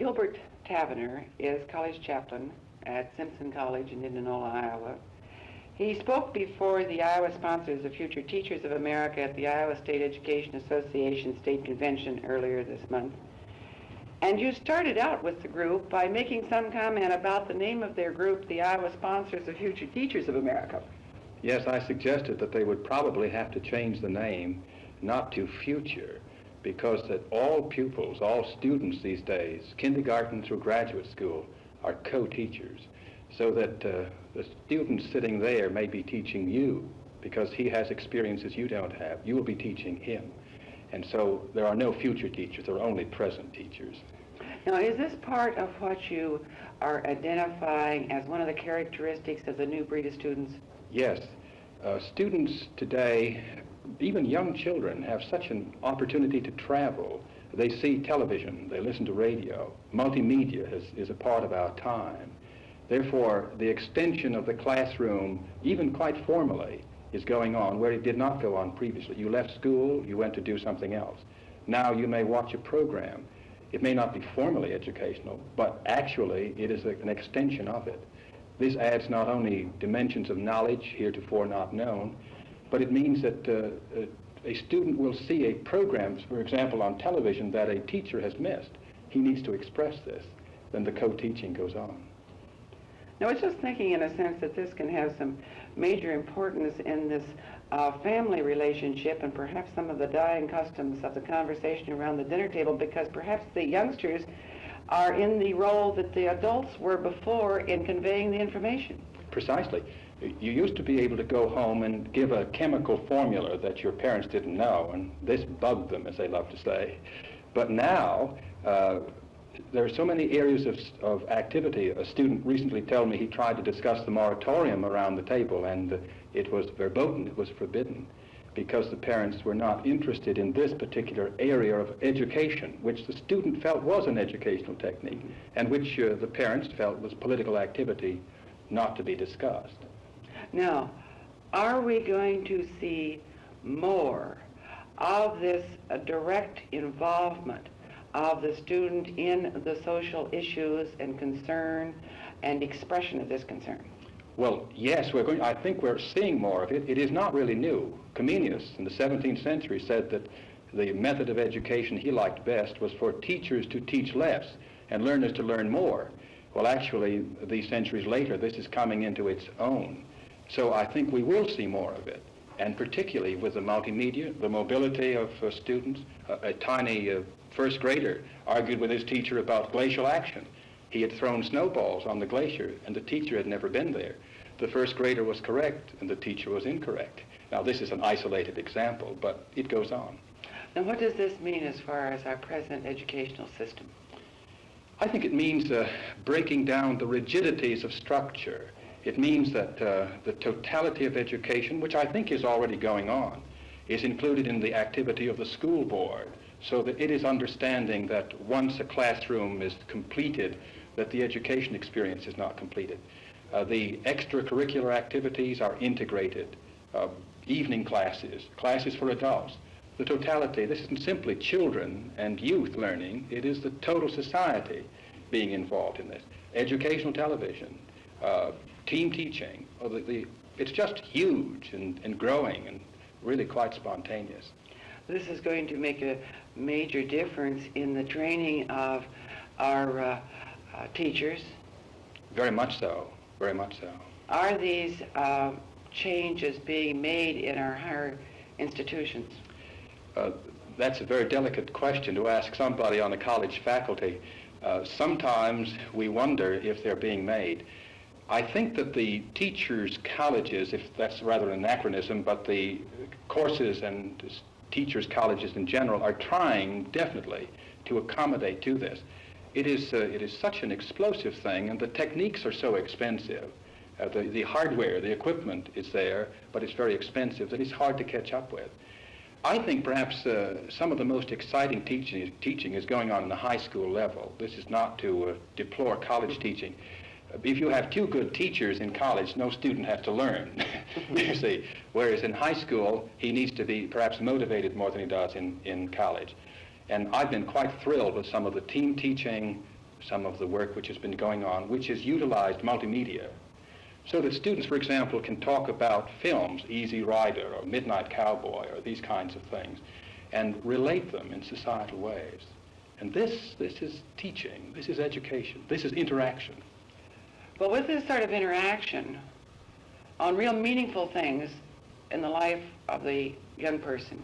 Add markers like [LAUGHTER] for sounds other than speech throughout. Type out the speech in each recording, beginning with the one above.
Gilbert Tavener is college chaplain at Simpson College in Indianola, Iowa. He spoke before the Iowa sponsors of Future Teachers of America at the Iowa State Education Association State Convention earlier this month. And you started out with the group by making some comment about the name of their group, the Iowa Sponsors of Future Teachers of America. Yes, I suggested that they would probably have to change the name not to Future because that all pupils, all students these days, kindergarten through graduate school, are co-teachers. So that uh, the student sitting there may be teaching you because he has experiences you don't have. You will be teaching him. And so there are no future teachers, there are only present teachers. Now, is this part of what you are identifying as one of the characteristics of the new breed of students? Yes. Uh, students today, even young children, have such an opportunity to travel. They see television, they listen to radio. Multimedia is, is a part of our time. Therefore, the extension of the classroom, even quite formally, is going on where it did not go on previously. You left school, you went to do something else. Now you may watch a program. It may not be formally educational, but actually it is a, an extension of it. This adds not only dimensions of knowledge heretofore not known, but it means that uh, a student will see a program, for example, on television that a teacher has missed. He needs to express this. Then the co-teaching goes on. Now, I was just thinking in a sense that this can have some major importance in this uh, family relationship and perhaps some of the dying customs of the conversation around the dinner table because perhaps the youngsters are in the role that the adults were before in conveying the information. Precisely. You used to be able to go home and give a chemical formula that your parents didn't know, and this bugged them, as they love to say. But now, uh, there are so many areas of, of activity. A student recently told me he tried to discuss the moratorium around the table, and it was verboten, it was forbidden, because the parents were not interested in this particular area of education, which the student felt was an educational technique, and which uh, the parents felt was political activity not to be discussed. Now, are we going to see more of this uh, direct involvement of the student in the social issues and concern and expression of this concern? Well, yes, we're going, I think we're seeing more of it. It is not really new. Comenius in the 17th century said that the method of education he liked best was for teachers to teach less and learners to learn more. Well, actually, these centuries later, this is coming into its own. So I think we will see more of it, and particularly with the multimedia, the mobility of uh, students. Uh, a tiny uh, first grader argued with his teacher about glacial action. He had thrown snowballs on the glacier, and the teacher had never been there. The first grader was correct, and the teacher was incorrect. Now, this is an isolated example, but it goes on. Now, what does this mean as far as our present educational system? I think it means uh, breaking down the rigidities of structure. It means that uh, the totality of education, which I think is already going on, is included in the activity of the school board, so that it is understanding that once a classroom is completed, that the education experience is not completed. Uh, the extracurricular activities are integrated, uh, evening classes, classes for adults. The totality, this isn't simply children and youth learning, it is the total society being involved in this. Educational television, uh, team teaching, the, the, it's just huge and, and growing and really quite spontaneous. This is going to make a major difference in the training of our uh, uh, teachers. Very much so, very much so. Are these uh, changes being made in our higher institutions? Uh, that's a very delicate question to ask somebody on a college faculty. Uh, sometimes we wonder if they're being made. I think that the teachers' colleges, if that's rather an anachronism, but the courses and teachers' colleges in general are trying definitely to accommodate to this. It is, uh, it is such an explosive thing, and the techniques are so expensive. Uh, the, the hardware, the equipment is there, but it's very expensive that it's hard to catch up with. I think perhaps uh, some of the most exciting teaching, teaching is going on in the high school level. This is not to uh, deplore college teaching. If you have two good teachers in college, no student has to learn, [LAUGHS] you see. Whereas in high school, he needs to be perhaps motivated more than he does in, in college. And I've been quite thrilled with some of the team teaching, some of the work which has been going on, which has utilized multimedia, so that students, for example, can talk about films, Easy Rider or Midnight Cowboy or these kinds of things, and relate them in societal ways. And this, this is teaching, this is education, this is interaction. But with this sort of interaction on real meaningful things in the life of the young person,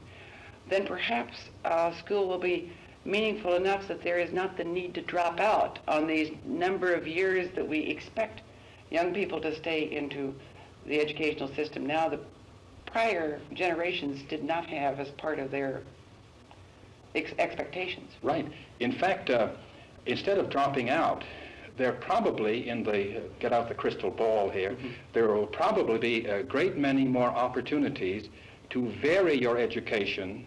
then perhaps uh, school will be meaningful enough that there is not the need to drop out on these number of years that we expect young people to stay into the educational system. Now, the prior generations did not have as part of their ex- expectations. Right. In fact, uh, instead of dropping out, there probably in the, uh, get out the crystal ball here, Mhm. there will probably be a great many more opportunities to vary your education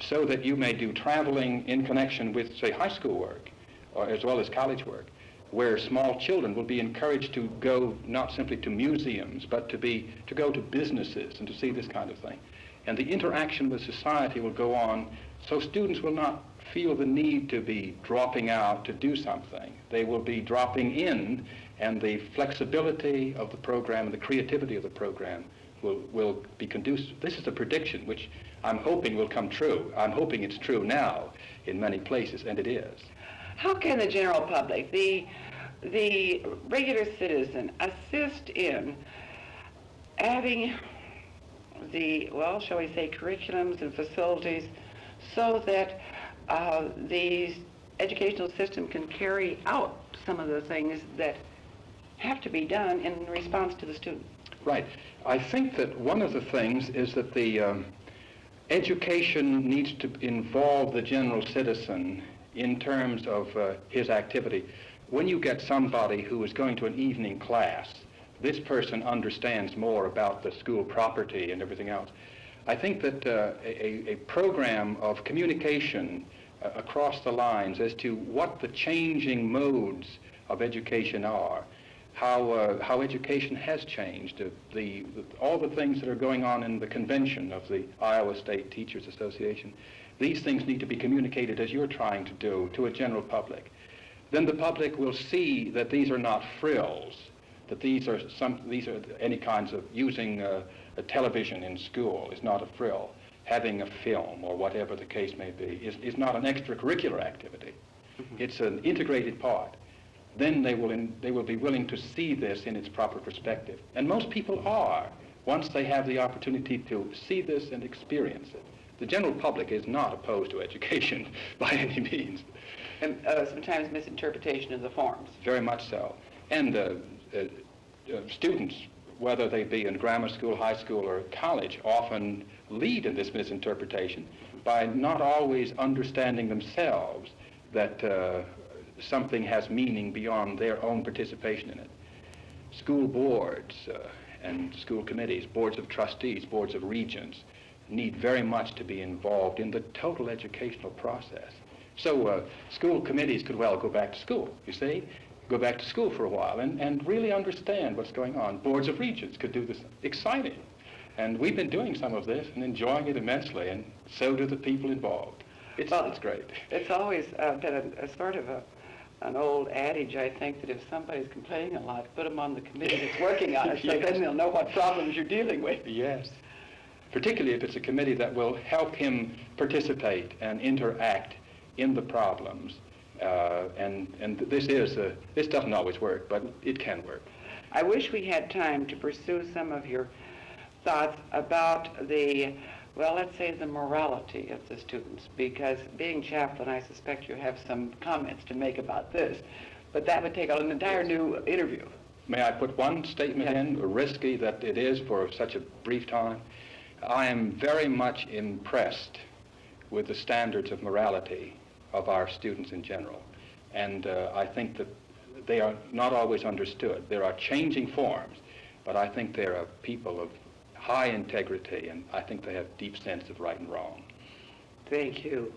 so that you may do traveling in connection with, say, high school work, or as well as college work, where small children will be encouraged to go not simply to museums, but to be to go to businesses and to see this kind of thing. And the interaction with society will go on, so students will not feel the need to be dropping out to do something. They will be dropping in, and the flexibility of the program and the creativity of the program will, will be conducive. This is a prediction which I'm hoping will come true. I'm hoping it's true now in many places, and it is. How can the general public, the, the regular citizen, assist in adding the, well, shall we say, curriculums and facilities so that uh, the educational system can carry out some of the things that have to be done in response to the student? Right. I think that one of the things is that the um, education needs to involve the general citizen in terms of uh, his activity. When you get somebody who is going to an evening class, this person understands more about the school property and everything else. I think that uh, a, a program of communication uh, across the lines as to what the changing modes of education are, how, uh, how education has changed, uh, the, the, all the things that are going on in the convention of the Iowa State Teachers Association, these things need to be communicated as you're trying to do to a general public. Then the public will see that these are not frills, that these are some, these are any kinds of using uh, a television in school is not a frill. Having a film or whatever the case may be is, is not an extracurricular activity. It's an integrated part. Then they will, in, they will be willing to see this in its proper perspective. And most people are, once they have the opportunity to see this and experience it. The general public is not opposed to education [LAUGHS] by any means. And uh, sometimes misinterpretation of the forms. Very much so. And uh, uh, uh, students, whether they be in grammar school, high school, or college, often lead in this misinterpretation by not always understanding themselves that uh, something has meaning beyond their own participation in it. School boards uh, and school committees, boards of trustees, boards of regents, need very much to be involved in the total educational process. So uh, school committees could well go back to school, you see, go back to school for a while and, and really understand what's going on. Boards of regents could do this. Exciting. And we've been doing some of this and enjoying it immensely, and so do the people involved. It's, Well, it's great. It's always uh, been a, a sort of a, an old adage, I think, that if somebody's complaining a lot, put them on the committee that's working on it, so [LAUGHS] Yes. then they'll know what problems you're dealing with. Yes. Particularly if it's a committee that will help him participate and interact in the problems. Uh, and and this is a, this doesn't always work, but it can work. I wish we had time to pursue some of your thoughts about the, well, let's say the morality of the students, because being chaplain, I suspect you have some comments to make about this, but that would take an entire new interview. May I put one statement Yes. in, risky that it is for such a brief time? I am very much impressed with the standards of morality of our students in general. And uh, I think that they are not always understood. There are changing forms, but I think they are people of high integrity, and I think they have deep sense of right and wrong. Thank you.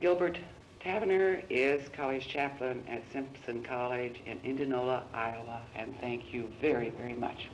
Gilbert Tavener is college chaplain at Simpson College in Indianola, Iowa, and thank you very, very much.